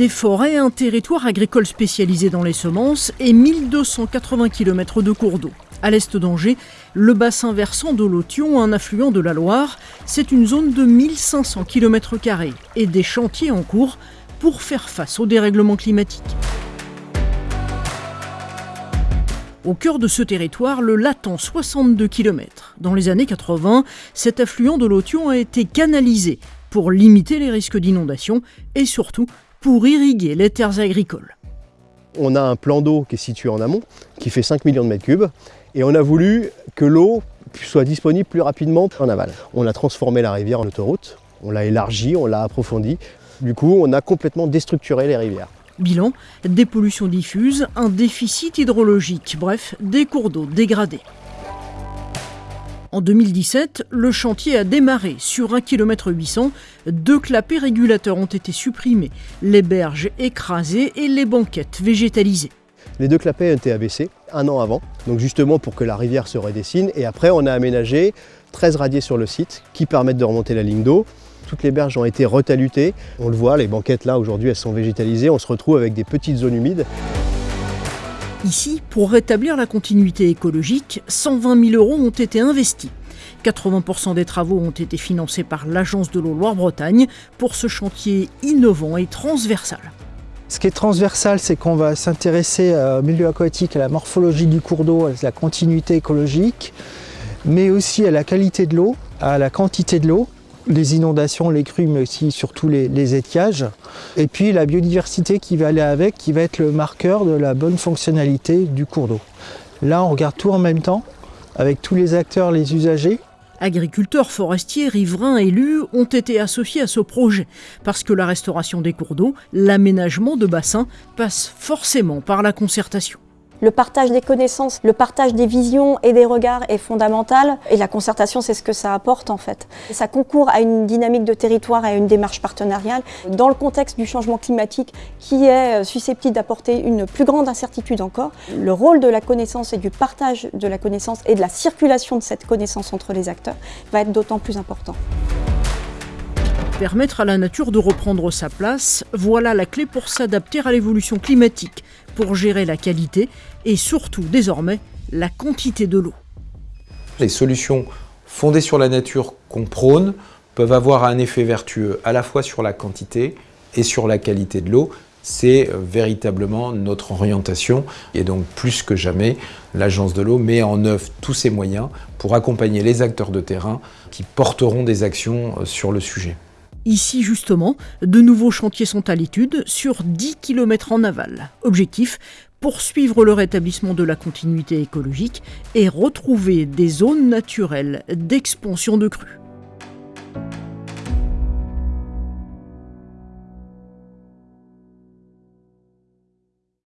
Des forêts, un territoire agricole spécialisé dans les semences et 1280 km de cours d'eau. À l'est d'Angers, le bassin versant de l'Othion, un affluent de la Loire, c'est une zone de 1500 km et des chantiers en cours pour faire face au dérèglement climatique. Au cœur de ce territoire, le Latan, 62 km. Dans les années 80, cet affluent de l'Othion a été canalisé pour limiter les risques d'inondation et surtout pour irriguer les terres agricoles. On a un plan d'eau qui est situé en amont, qui fait 5 millions de mètres cubes, et on a voulu que l'eau soit disponible plus rapidement en aval. On a transformé la rivière en autoroute, on l'a élargie, on l'a approfondie. Du coup, on a complètement déstructuré les rivières. Bilan, des pollutions diffuses, un déficit hydrologique, bref, des cours d'eau dégradés. En 2017, le chantier a démarré. Sur 1 km 800, deux clapets régulateurs ont été supprimés, les berges écrasées et les banquettes végétalisées. Les deux clapets ont été abaissés un an avant, donc justement pour que la rivière se redessine. Et après, on a aménagé 13 radiers sur le site qui permettent de remonter la ligne d'eau. Toutes les berges ont été retalutées. On le voit, les banquettes là aujourd'hui elles sont végétalisées. On se retrouve avec des petites zones humides. Ici, pour rétablir la continuité écologique, 120 000 euros ont été investis. 80% des travaux ont été financés par l'Agence de l'eau Loire-Bretagne pour ce chantier innovant et transversal. Ce qui est transversal, c'est qu'on va s'intéresser au milieu aquatique, à la morphologie du cours d'eau, à la continuité écologique, mais aussi à la qualité de l'eau, à la quantité de l'eau les inondations, les crues, mais aussi surtout les, les, étiages. Et puis la biodiversité qui va aller avec, qui va être le marqueur de la bonne fonctionnalité du cours d'eau. Là, on regarde tout en même temps, avec tous les acteurs, les usagers. Agriculteurs, forestiers, riverains, élus ont été associés à ce projet, parce que la restauration des cours d'eau, l'aménagement de bassins, passe forcément par la concertation. Le partage des connaissances, le partage des visions et des regards est fondamental et la concertation c'est ce que ça apporte en fait. Ça concourt à une dynamique de territoire et à une démarche partenariale dans le contexte du changement climatique qui est susceptible d'apporter une plus grande incertitude encore. Le rôle de la connaissance et du partage de la connaissance et de la circulation de cette connaissance entre les acteurs va être d'autant plus important. Permettre à la nature de reprendre sa place, voilà la clé pour s'adapter à l'évolution climatique, pour gérer la qualité et surtout désormais la quantité de l'eau. Les solutions fondées sur la nature qu'on prône peuvent avoir un effet vertueux à la fois sur la quantité et sur la qualité de l'eau. C'est véritablement notre orientation et donc plus que jamais, l'Agence de l'eau met en œuvre tous ses moyens pour accompagner les acteurs de terrain qui porteront des actions sur le sujet. Ici, justement, de nouveaux chantiers sont à l'étude sur 10 km en aval. Objectif poursuivre le rétablissement de la continuité écologique et retrouver des zones naturelles d'expansion de crues.